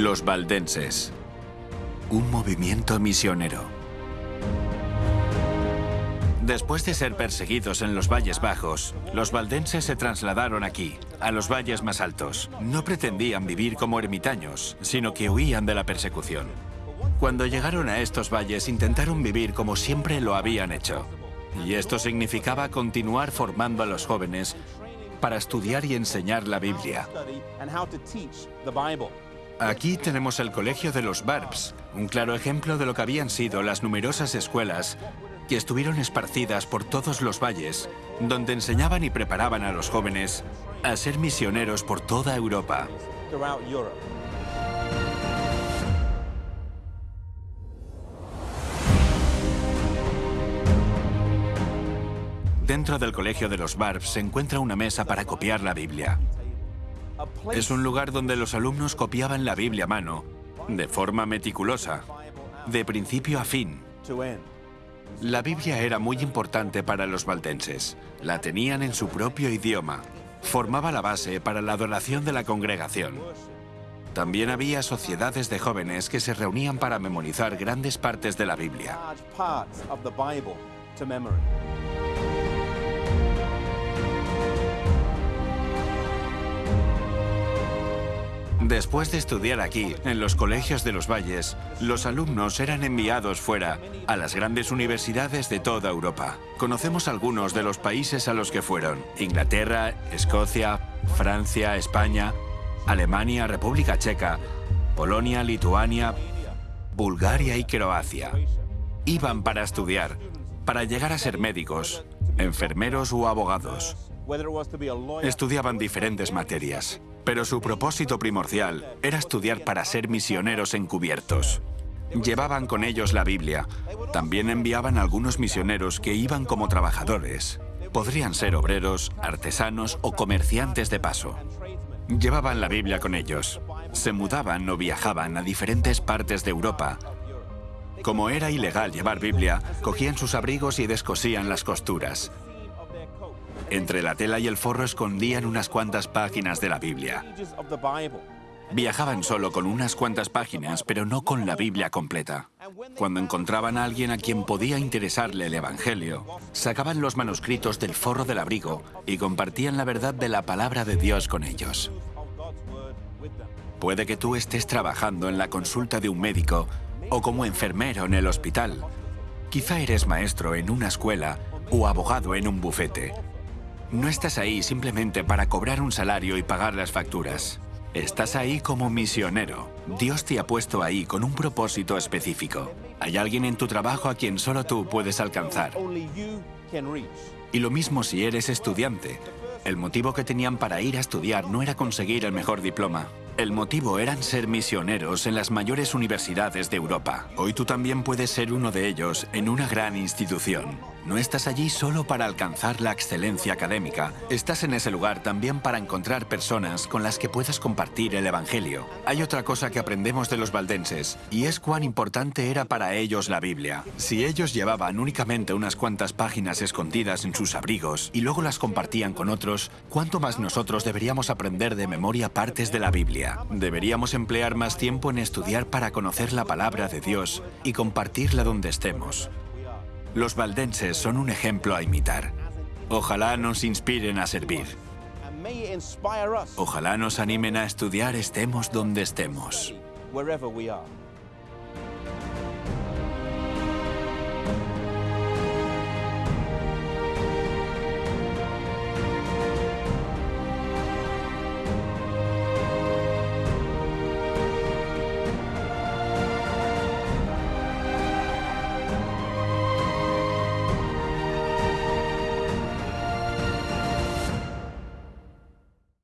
Los valdenses. Un movimiento misionero. Después de ser perseguidos en los valles bajos, los valdenses se trasladaron aquí, a los valles más altos. No pretendían vivir como ermitaños, sino que huían de la persecución. Cuando llegaron a estos valles intentaron vivir como siempre lo habían hecho. Y esto significaba continuar formando a los jóvenes para estudiar y enseñar la Biblia. Aquí tenemos el Colegio de los Barbs, un claro ejemplo de lo que habían sido las numerosas escuelas que estuvieron esparcidas por todos los valles, donde enseñaban y preparaban a los jóvenes a ser misioneros por toda Europa. Dentro del Colegio de los Barbs se encuentra una mesa para copiar la Biblia. Es un lugar donde los alumnos copiaban la Biblia a mano, de forma meticulosa, de principio a fin. La Biblia era muy importante para los valdenses. La tenían en su propio idioma. Formaba la base para la adoración de la congregación. También había sociedades de jóvenes que se reunían para memorizar grandes partes de la Biblia. Después de estudiar aquí, en los colegios de los valles, los alumnos eran enviados fuera, a las grandes universidades de toda Europa. Conocemos algunos de los países a los que fueron. Inglaterra, Escocia, Francia, España, Alemania, República Checa, Polonia, Lituania, Bulgaria y Croacia. Iban para estudiar, para llegar a ser médicos, enfermeros o abogados. Estudiaban diferentes materias pero su propósito primordial era estudiar para ser misioneros encubiertos. Llevaban con ellos la Biblia. También enviaban algunos misioneros que iban como trabajadores. Podrían ser obreros, artesanos o comerciantes de paso. Llevaban la Biblia con ellos. Se mudaban o viajaban a diferentes partes de Europa. Como era ilegal llevar Biblia, cogían sus abrigos y descosían las costuras. Entre la tela y el forro escondían unas cuantas páginas de la Biblia. Viajaban solo con unas cuantas páginas, pero no con la Biblia completa. Cuando encontraban a alguien a quien podía interesarle el Evangelio, sacaban los manuscritos del forro del abrigo y compartían la verdad de la palabra de Dios con ellos. Puede que tú estés trabajando en la consulta de un médico o como enfermero en el hospital. Quizá eres maestro en una escuela o abogado en un bufete. No estás ahí simplemente para cobrar un salario y pagar las facturas. Estás ahí como misionero. Dios te ha puesto ahí con un propósito específico. Hay alguien en tu trabajo a quien solo tú puedes alcanzar. Y lo mismo si eres estudiante. El motivo que tenían para ir a estudiar no era conseguir el mejor diploma. El motivo eran ser misioneros en las mayores universidades de Europa. Hoy tú también puedes ser uno de ellos en una gran institución. No estás allí solo para alcanzar la excelencia académica. Estás en ese lugar también para encontrar personas con las que puedas compartir el Evangelio. Hay otra cosa que aprendemos de los valdenses, y es cuán importante era para ellos la Biblia. Si ellos llevaban únicamente unas cuantas páginas escondidas en sus abrigos y luego las compartían con otros, ¿cuánto más nosotros deberíamos aprender de memoria partes de la Biblia? Deberíamos emplear más tiempo en estudiar para conocer la palabra de Dios y compartirla donde estemos. Los valdenses son un ejemplo a imitar. Ojalá nos inspiren a servir. Ojalá nos animen a estudiar estemos donde estemos.